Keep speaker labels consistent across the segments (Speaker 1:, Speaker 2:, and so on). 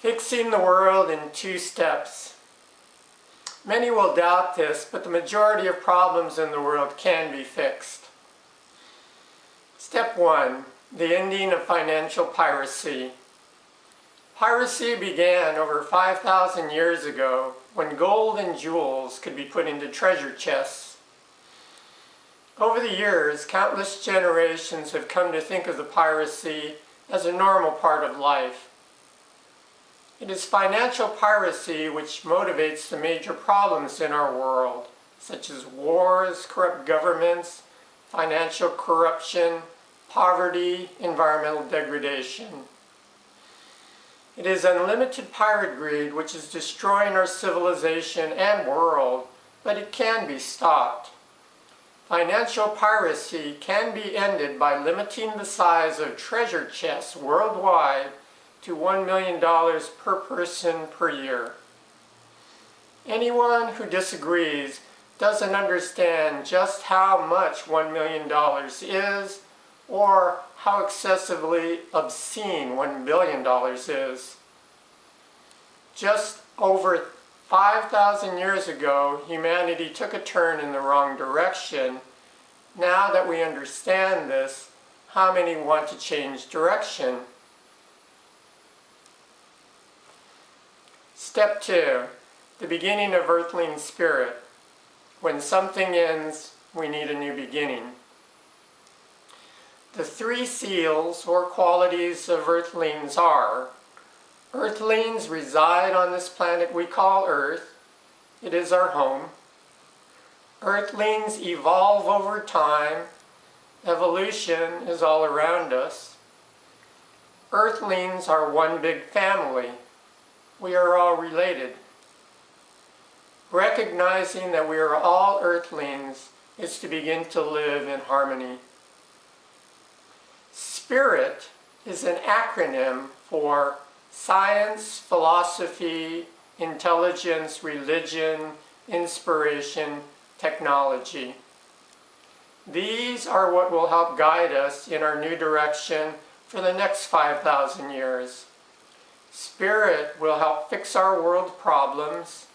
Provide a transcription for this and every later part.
Speaker 1: Fixing the world in two steps. Many will doubt this, but the majority of problems in the world can be fixed. Step 1. The ending of financial piracy. Piracy began over 5,000 years ago when gold and jewels could be put into treasure chests. Over the years, countless generations have come to think of the piracy as a normal part of life. It is financial piracy which motivates the major problems in our world, such as wars, corrupt governments, financial corruption, poverty, environmental degradation. It is unlimited pirate greed which is destroying our civilization and world, but it can be stopped. Financial piracy can be ended by limiting the size of treasure chests worldwide to $1 million per person per year. Anyone who disagrees doesn't understand just how much $1 million is or how excessively obscene $1 billion is. Just over 5,000 years ago, humanity took a turn in the wrong direction. Now that we understand this, how many want to change direction? Step two, the beginning of earthling spirit. When something ends, we need a new beginning. The three seals or qualities of earthlings are Earthlings reside on this planet we call Earth. It is our home. Earthlings evolve over time. Evolution is all around us. Earthlings are one big family we are all related. Recognizing that we are all earthlings is to begin to live in harmony. SPIRIT is an acronym for Science, Philosophy, Intelligence, Religion, Inspiration, Technology. These are what will help guide us in our new direction for the next 5,000 years. Spirit will help fix our world problems.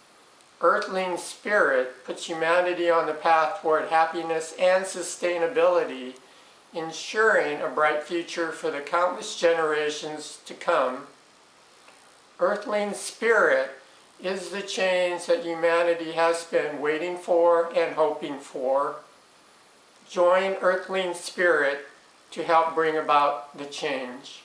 Speaker 1: Earthling spirit puts humanity on the path toward happiness and sustainability, ensuring a bright future for the countless generations to come. Earthling spirit is the change that humanity has been waiting for and hoping for. Join Earthling spirit to help bring about the change.